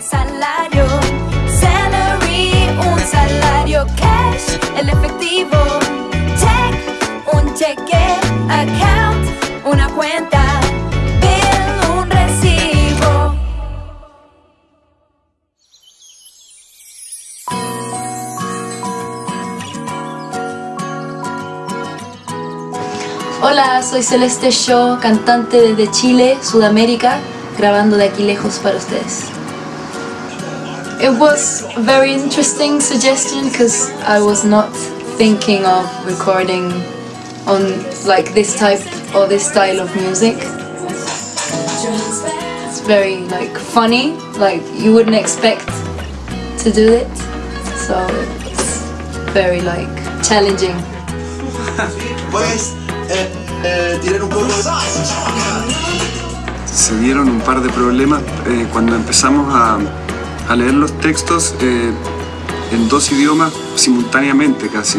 salario. Salary, un salario. Cash, el efectivo. Check, un cheque. Account, una cuenta. Bill, un recibo. Hola, soy Celeste Shaw, cantante desde Chile, Sudamérica, grabando de aquí lejos para ustedes. It was a very interesting suggestion because I was not thinking of recording on like this type or this style of music. It's very like funny, like you wouldn't expect to do it. So it's very like challenging. ¿Puedes eh, eh, tirar un poco se dieron un par de problemas eh, cuando empezamos a, a leer los textos eh, en dos idiomas simultáneamente casi.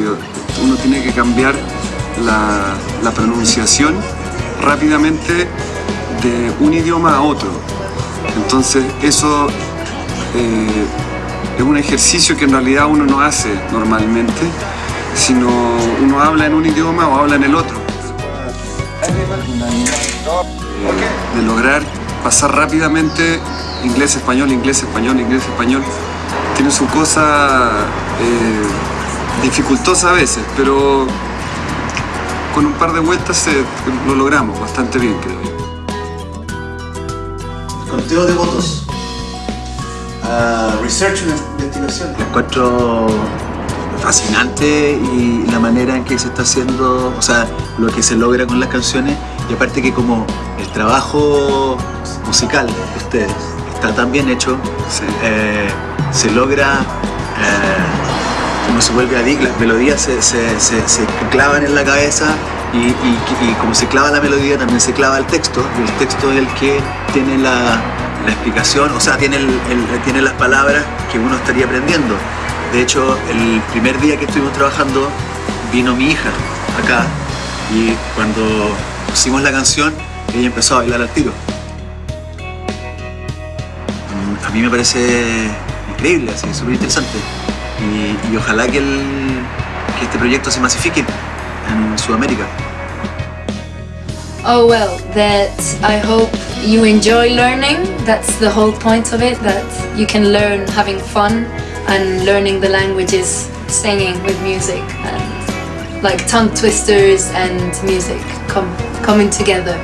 Uno tiene que cambiar la, la pronunciación rápidamente de un idioma a otro. Entonces eso eh, es un ejercicio que en realidad uno no hace normalmente, sino uno habla en un idioma o habla en el otro. Eh, de lograr pasar rápidamente inglés, español, inglés, español, inglés, español. Tiene su cosa eh, dificultosa a veces, pero con un par de vueltas se- lo logramos bastante bien, creo yo. conteo de votos. Ah, research, una investigación. encuentro fascinante y la manera en que se está haciendo, o sea, lo que se logra con las canciones y aparte que como el trabajo musical de ustedes está tan bien hecho, Sí. eh, se logra, eh, se vuelve adicto, las melodías se, se- se- se clavan en la cabeza y, y- como se clava la melodía también se clava el texto y el texto es el que tiene la, la explicación, o sea, tiene, el- tiene las palabras que uno estaría aprendiendo. De hecho, el primer día que estuvimos trabajando vino mi hija acá y cuando pusimos la canción ella empezó a bailar al tiro. A mí me parece increíble, así, súper interesante. Y, y ojalá que, el- que este proyecto se masifique en Sudamérica. Oh well, that I hope you enjoy learning. That's the whole point of it, that you can learn having fun and learning the languages, singing with music and like tongue twisters and music come, coming together.